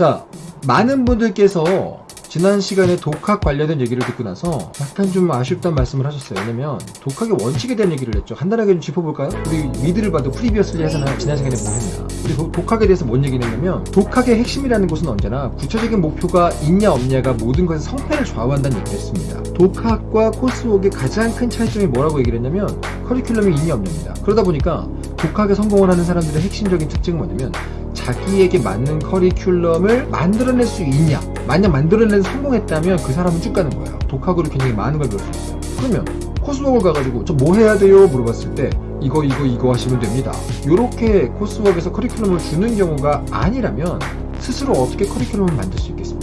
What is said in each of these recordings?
자, 많은 분들께서 지난 시간에 독학 관련된 얘기를 듣고 나서 약간 좀 아쉽다는 말씀을 하셨어요. 왜냐면 독학의 원칙에 대한 얘기를 했죠. 간단하게 좀 짚어볼까요? 우리 미드를 봐도 previously 하잖아요. 지난 시간에 뭐 했나. 우리 도- 독학에 대해서 뭔 얘기를 했냐면 독학의 핵심이라는 것은 언제나 구체적인 목표가 있냐 없냐가 모든 것의 성패를 좌우한다는 얘기를 했습니다. 독학과 coursework의 가장 큰 차이점이 뭐라고 얘기를 했냐면 커리큘럼이 있냐 없냐입니다. 그러다 보니까 독학에 성공을 하는 사람들의 핵심적인 특징은 뭐냐면 자기에게 맞는 커리큘럼을 만들어낼 수 있냐 만약 만들어내서 성공했다면 그 사람은 쭉 가는 거예요. 독학으로 굉장히 많은 걸 배울 수 있어요. 그러면 코스웍을 가가지고 저 뭐 해야 돼요? 물어봤을 때 이거 이거 이거 하시면 됩니다. 이렇게 코스웍에서 커리큘럼을 주는 경우가 아니라면 스스로 어떻게 커리큘럼을 만들 수 있겠습니까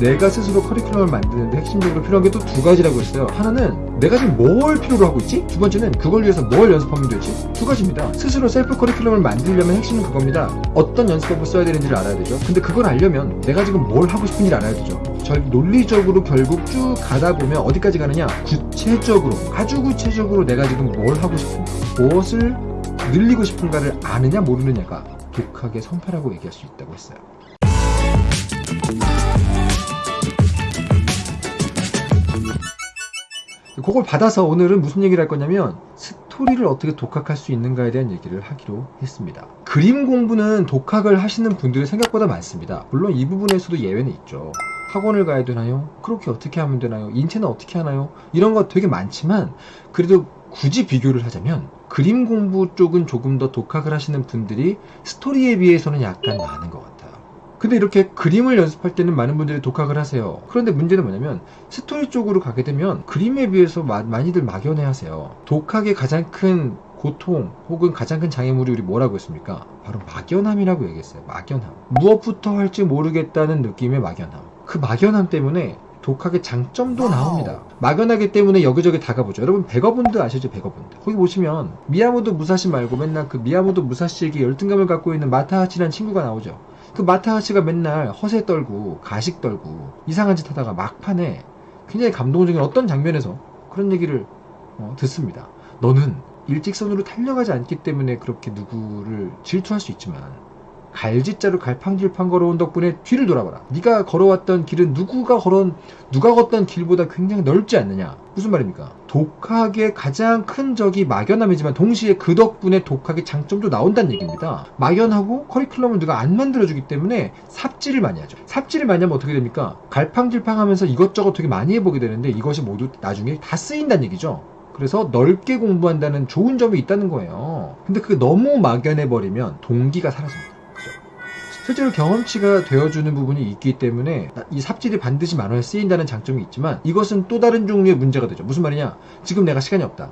내가 스스로 커리큘럼을 만드는데 핵심적으로 필요한 게 또 두 가지라고 했어요. 하나는 내가 지금 뭘 필요로 하고 있지? 두 번째는 그걸 위해서 뭘 연습하면 되지? 두 가지입니다. 스스로 셀프 커리큘럼을 만들려면 핵심은 그겁니다. 어떤 연습법을 써야 되는지를 알아야 되죠. 근데 그걸 알려면 내가 지금 뭘 하고 싶은지를 알아야 되죠. 절 논리적으로 결국 쭉 가다 보면 어디까지 가느냐? 구체적으로, 아주 구체적으로 내가 지금 뭘 하고 싶은가, 무엇을 늘리고 싶은가를 아느냐 모르느냐가 독학의 성패라고 얘기할 수 있다고 했어요. 그걸 받아서 오늘은 무슨 얘기를 할 거냐면 스토리를 어떻게 독학할 수 있는가에 대한 얘기를 하기로 했습니다. 그림 공부는 독학을 하시는 분들이 생각보다 많습니다. 물론 이 부분에서도 예외는 있죠. 학원을 가야 되나요? 그렇게 어떻게 하면 되나요? 인체는 어떻게 하나요? 이런 거 되게 많지만 그래도 굳이 비교를 하자면 그림 공부 쪽은 조금 더 독학을 하시는 분들이 스토리에 비해서는 약간 많은 것 같아요. 근데 이렇게 그림을 연습할 때는 많은 분들이 독학을 하세요. 그런데 문제는 뭐냐면 스토리 쪽으로 가게 되면 그림에 비해서 마- 많이들 막연해 하세요. 독학의 가장 큰 고통 혹은 가장 큰 장애물이 우리 뭐라고 했습니까? 바로 막연함이라고 얘기했어요. 막연함. 무엇부터 할지 모르겠다는 느낌의 막연함. 그 막연함 때문에 독학의 장점도 나옵니다. 막연하기 때문에 여기저기 다 가보죠. 여러분 배가본드 아시죠? 배가본드. 거기 보시면 미야모토 무사시 말고 맨날 그 미야모토 무사시에게 열등감을 갖고 있는 마타하치라는 친구가 나오죠. 그 마타하치가 맨날 허세 떨고 가식 떨고 이상한 짓 하다가 막판에 굉장히 감동적인 어떤 장면에서 그런 얘기를 어, 듣습니다. 너는 일직선으로 달려가지 않기 때문에 그렇게 누구를 질투할 수 있지만 갈짓자로 갈팡질팡 걸어온 덕분에 뒤를 돌아봐라. 네가 걸어왔던 길은 누구가 걸어온 누가 걷던 길보다 굉장히 넓지 않느냐. 무슨 말입니까? 독학의 가장 큰 적이 막연함이지만 동시에 그 덕분에 독학의 장점도 나온다는 얘기입니다. 막연하고 커리큘럼을 누가 안 만들어주기 때문에 삽질을 많이 하죠. 삽질을 많이 하면 어떻게 됩니까? 갈팡질팡하면서 이것저것 되게 많이 해보게 되는데 이것이 모두 나중에 다 쓰인다는 얘기죠. 그래서 넓게 공부한다는 좋은 점이 있다는 거예요. 근데 그게 너무 막연해버리면 동기가 사라집니다. 실제로 경험치가 되어주는 부분이 있기 때문에 이 삽질이 반드시 만화에 쓰인다는 장점이 있지만 이것은 또 다른 종류의 문제가 되죠. 무슨 말이냐? 지금 내가 시간이 없다.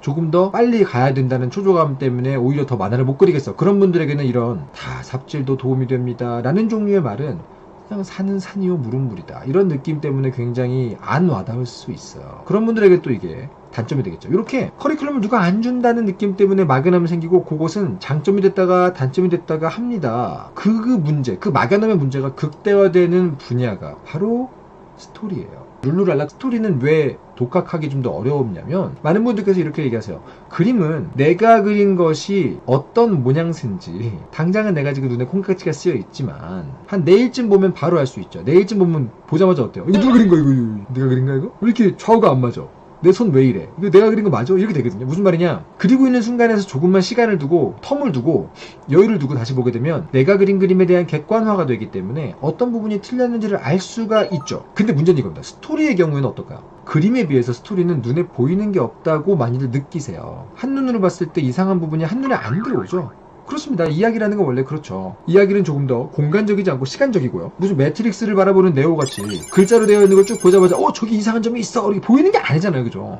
조금 더 빨리 가야 된다는 초조감 때문에 오히려 더 만화를 못 그리겠어. 그런 분들에게는 이런 다 삽질도 도움이 됩니다. 라는 종류의 말은 그냥 산은 산이요 물은 물이다. 이런 느낌 때문에 굉장히 안 와닿을 수 있어요. 그런 분들에게 또 이게 단점이 되겠죠. 이렇게 커리큘럼을 누가 안 준다는 느낌 때문에 막연함이 생기고 그것은 장점이 됐다가 단점이 됐다가 합니다. 그, 그 문제, 그 막연함의 문제가 극대화되는 분야가 바로 스토리예요. 룰루랄라 스토리는 왜 독학하기 좀 더 어려웠냐면 많은 분들께서 이렇게 얘기하세요. 그림은 내가 그린 것이 어떤 모양새인지 당장은 내가 지금 눈에 콩깍지가 쓰여 있지만 한 내일쯤 보면 바로 알 수 있죠. 내일쯤 보면 보자마자 어때요? 이거 누가 그린 거야 이거, 내가 그린 거야 이거? 왜 이렇게 좌우가 안 맞아? 내 손 왜 이래? 이거 내가 그린 거 맞아? 이렇게 되거든요. 무슨 말이냐? 그리고 있는 순간에서 조금만 시간을 두고 term을 두고 여유를 두고 다시 보게 되면 내가 그린 그림에 대한 객관화가 되기 때문에 어떤 부분이 틀렸는지를 알 수가 있죠. 근데 문제는 이겁니다. 스토리의 경우에는 어떨까요? 그림에 비해서 스토리는 눈에 보이는 게 없다고 많이들 느끼세요. 한눈으로 봤을 때 이상한 부분이 한눈에 안 들어오죠. 그렇습니다. 이야기라는 건 원래 그렇죠. 이야기는 조금 더 공간적이지 않고 시간적이고요. 무슨 매트릭스를 바라보는 네오같이 글자로 되어 있는 걸 쭉 보자마자 어 저기 이상한 점이 있어 이렇게 보이는 게 아니잖아요. 그죠?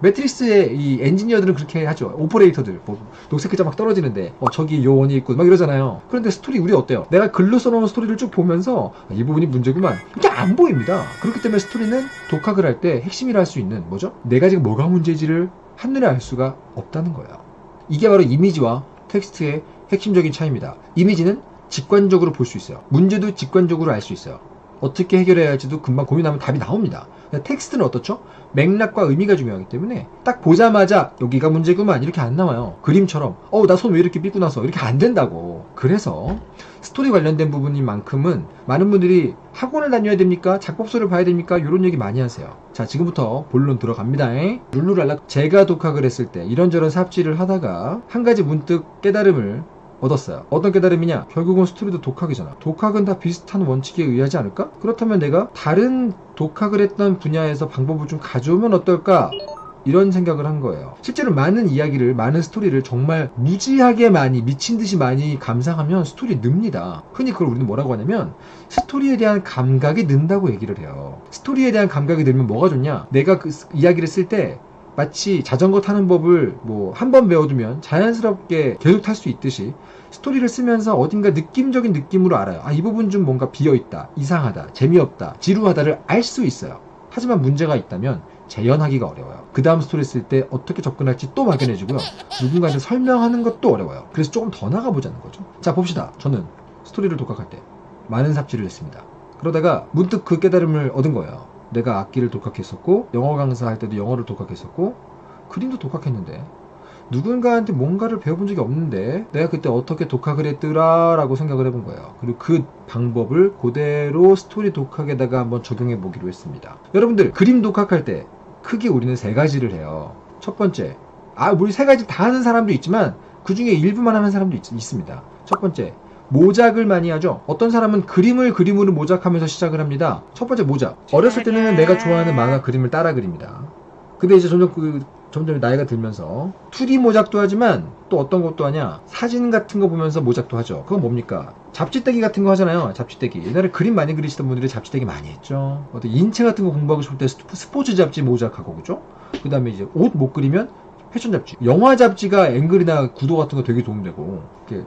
매트릭스의 이 엔지니어들은 그렇게 하죠. 오퍼레이터들 뭐 녹색 글자 막 떨어지는데 어 저기 요원이 있고 막 이러잖아요. 그런데 스토리 우리 어때요? 내가 글로 써놓은 스토리를 쭉 보면서 아, 이 부분이 문제구만. 이게 안 보입니다. 그렇기 때문에 스토리는 독학을 할 때 핵심이라 할 수 있는 뭐죠? 내가 지금 뭐가 문제인지를 한눈에 알 수가 없다는 거예요. 이게 바로 이미지와 텍스트의 핵심적인 차이입니다. 이미지는 직관적으로 볼 수 있어요. 문제도 직관적으로 알 수 있어요. 어떻게 해결해야 할지도 금방 고민하면 답이 나옵니다. 근데 텍스트는 어떻죠? 맥락과 의미가 중요하기 때문에 딱 보자마자 여기가 문제구만 이렇게 안 나와요. 그림처럼 어 나 손 왜 이렇게 삐고 나서 이렇게 안 된다고. 그래서 스토리 관련된 부분인 만큼은 많은 분들이 학원을 다녀야 됩니까? 작법서를 봐야 됩니까? 이런 얘기 많이 하세요. 자 지금부터 본론 들어갑니다. 룰루랄라 제가 독학을 했을 때 이런저런 삽질을 하다가 한 가지 문득 깨달음을 얻었어요. 어떤 깨달음이냐? 결국은 스토리도 독학이잖아. 독학은 다 비슷한 원칙에 의하지 않을까? 그렇다면 내가 다른 독학을 했던 분야에서 방법을 좀 가져오면 어떨까? 이런 생각을 한 거예요. 실제로 많은 이야기를, 많은 스토리를 정말 무지하게 많이, 미친 듯이 많이 감상하면 스토리 늡니다. 흔히 그걸 우리는 뭐라고 하냐면, 스토리에 대한 감각이 는다고 얘기를 해요. 스토리에 대한 감각이 늘면 뭐가 좋냐? 내가 그 이야기를 쓸 때, 마치 자전거 타는 법을 뭐 한 번 배워두면 자연스럽게 계속 탈 수 있듯이 스토리를 쓰면서 어딘가 느낌적인 느낌으로 알아요. 아, 이 부분 좀 뭔가 비어있다, 이상하다, 재미없다, 지루하다를 알 수 있어요. 하지만 문제가 있다면 재현하기가 어려워요. 그 다음 스토리 쓸 때 어떻게 접근할지 또 막연해지고요. 누군가한테 설명하는 것도 어려워요. 그래서 조금 더 나가보자는 거죠. 자, 봅시다. 저는 스토리를 독학할 때 많은 삽질을 했습니다. 그러다가 문득 그 깨달음을 얻은 거예요. 내가 악기를 독학했었고, 영어 강사할 때도 영어를 독학했었고, 그림도 독학했는데, 누군가한테 뭔가를 배워본 적이 없는데 내가 그때 어떻게 독학을 했더라 라고 생각을 해본 거예요. 그리고 그 방법을 그대로 스토리 독학에다가 한번 적용해 보기로 했습니다. 여러분들 그림 독학할 때 크게 우리는 세 가지를 해요. 첫 번째 아 우리 세 가지 다 하는 사람도 있지만 그 중에 일부만 하는 사람도 있, 있습니다. 첫 번째 모작을 많이 하죠. 어떤 사람은 그림을 그림으로 모작하면서 시작을 합니다. 첫 번째 모작. 어렸을 때는 내가 좋아하는 만화 그림을 따라 그립니다. 근데 이제 점점 그 점점 나이가 들면서 2D 모작도 하지만 또 어떤 것도 하냐 사진 같은 거 보면서 모작도 하죠 그건 뭡니까 잡지떼기 같은 거 하잖아요 잡지떼기 옛날에 그림 많이 그리시던 분들이 잡지떼기 많이 했죠 어떤 인체 같은 거 공부하고 싶을 때 스포츠 잡지 모작하고 그죠 그 다음에 이제 옷 못 그리면 패션 잡지. 영화 잡지가 앵글이나 구도 같은 거 되게 도움되고.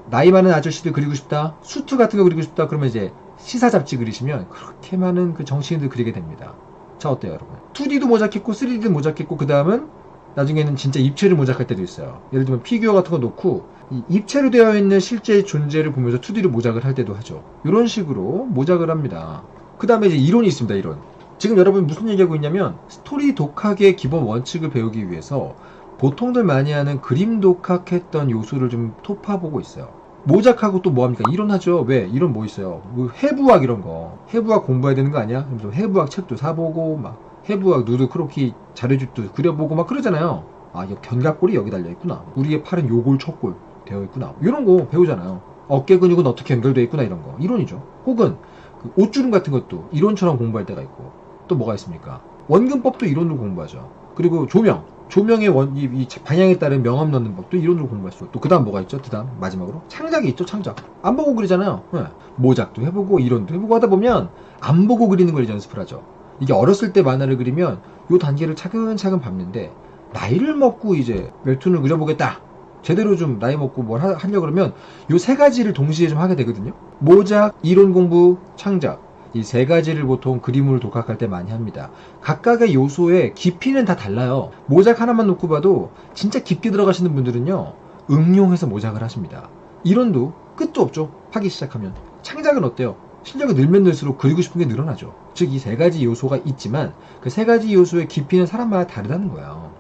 나이 많은 아저씨들 그리고 싶다 수트 같은 거 그리고 싶다 그러면 이제 시사 잡지 그리시면 그렇게 많은 그 정치인들 그리게 됩니다. 자 어때요 여러분? 2D도 모작했고 3D도 모작했고 그 다음은 나중에는 진짜 입체를 모작할 때도 있어요. 예를 들면 피규어 같은 거 놓고 입체로 되어 있는 실제 존재를 보면서 2D로 모작을 할 때도 하죠. 이런 식으로 모작을 합니다. 그 다음에 이제 이론이 있습니다 이론. 지금 여러분 무슨 얘기하고 있냐면 스토리 독학의 기본 원칙을 배우기 위해서 보통들 많이 하는 그림 독학했던 요소를 좀 톺아보고 있어요 모작하고 또 뭐합니까? 이론하죠. 왜? 이론 뭐 있어요? 뭐 해부학 이런 거. 해부학 공부해야 되는 거 아니야? 그래서 해부학 책도 사보고, 막, 해부학 누드 크로키 자료집도 그려보고 막 그러잖아요. 아, 이 견갑골이 여기 달려 있구나. 우리의 팔은 요골, 척골 되어 있구나. 이런 거 배우잖아요. 어깨 근육은 어떻게 연결되어 있구나, 이런 거. 이론이죠. 혹은, 그 옷주름 같은 것도 이론처럼 공부할 때가 있고. 또 뭐가 있습니까? 원근법도 이론으로 공부하죠. 그리고 조명. 조명의 원, 이, 이 방향에 따른 명암 넣는 법도 이론으로 공부할 수 있고 또 그 다음 뭐가 있죠? 그 다음 마지막으로 창작이 있죠 창작. 안 보고 그리잖아요. 네. 모작도 해보고 이론도 해보고 하다 보면 안 보고 그리는 걸 연습을 하죠. 이게 어렸을 때 만화를 그리면 요 단계를 차근차근 밟는데 나이를 먹고 이제 웹툰을 그려보겠다. 제대로 좀 나이 먹고 뭘 하, 하려고 그러면 요 세 가지를 동시에 좀 하게 되거든요. 모작, 이론 공부, 창작 이 세 가지를 보통 그림을 독학할 때 많이 합니다 각각의 요소의 깊이는 다 달라요 모작 하나만 놓고 봐도 진짜 깊게 들어가시는 분들은요 응용해서 모작을 하십니다 이론도 끝도 없죠 하기 시작하면 창작은 어때요 실력이 늘면 늘수록 그리고 싶은 게 늘어나죠. 즉, 이 세 가지 요소가 있지만 그 세 가지 요소의 깊이는 사람마다 다르다는 거예요.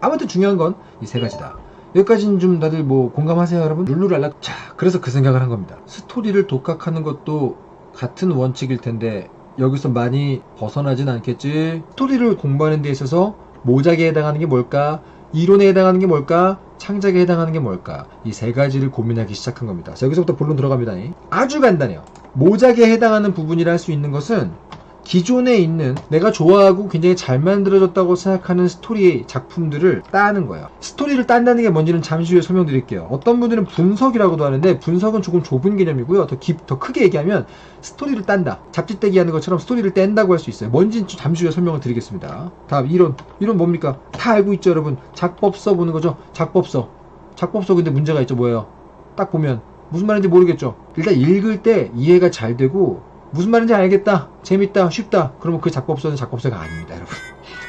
아무튼 중요한 건 이 세 가지다. 여기까지는 좀 다들 뭐 공감하세요, 여러분? 룰루랄라. 자, 그래서 그 생각을 한 겁니다. 스토리를 독학하는 것도 같은 원칙일 텐데 여기서 많이 벗어나진 않겠지. 스토리를 공부하는 데 있어서 모작에 해당하는 게 뭘까? 이론에 해당하는 게 뭘까? 창작에 해당하는 게 뭘까? 이 세 가지를 고민하기 시작한 겁니다. 자, 여기서부터 본론 들어갑니다. 아주 간단해요. 모작에 해당하는 부분이라 할 수 있는 것은 기존에 있는 내가 좋아하고 굉장히 잘 만들어졌다고 생각하는 스토리 작품들을 따는 거예요. 스토리를 딴다는 게 뭔지는 잠시 후에 설명드릴게요. 어떤 분들은 분석이라고도 하는데 분석은 조금 좁은 개념이고요. 더, 깊, 더 크게 얘기하면 스토리를 딴다. 잡지떼기 하는 것처럼 스토리를 뗀다고 할 수 있어요. 뭔지는 잠시 후에 설명을 드리겠습니다. 다음 이론. 이론 뭡니까? 다 알고 있죠 여러분. 작법서 보는 거죠. 작법서. 작법서 근데 문제가 있죠. 뭐예요? 딱 보면 무슨 말인지 모르겠죠. 일단 읽을 때 이해가 잘 되고 무슨 말인지 알겠다, 재밌다, 쉽다. 그러면 그 작법서는 작법서가 아닙니다, 여러분.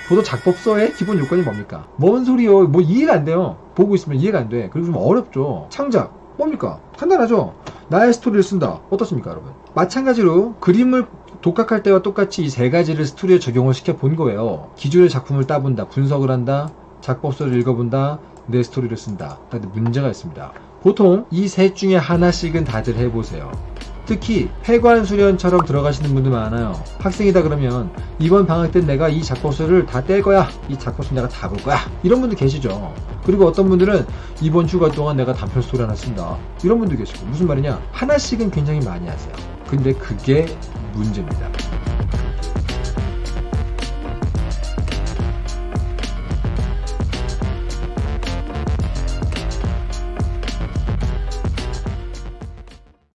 보통 작법서의 기본 요건이 뭡니까? 뭔 소리요? 뭐 이해가 안 돼요. 보고 있으면 이해가 안 돼. 그리고 좀 어렵죠. 창작. 뭡니까? 간단하죠? 나의 스토리를 쓴다. 어떻습니까, 여러분? 마찬가지로 그림을 독학할 때와 똑같이 이 세 가지를 스토리에 적용을 시켜 본 거예요. 기존의 작품을 따본다, 분석을 한다, 작법서를 읽어본다, 내 스토리를 쓴다. 근데 문제가 있습니다. 보통 이 셋 중에 하나씩은 다들 해보세요. 특히 폐관 수련처럼 들어가시는 분들 많아요. 학생이다 그러면 이번 방학 때 내가 이 작법서를 다 뗄 거야. 이 작법서 내가 다 볼 거야. 이런 분들 계시죠. 그리고 어떤 분들은 이번 휴가 동안 내가 단편 스토리 하나 쓴다. 이런 분들 계시고 무슨 말이냐? 하나씩은 굉장히 많이 하세요. 근데 그게 문제입니다.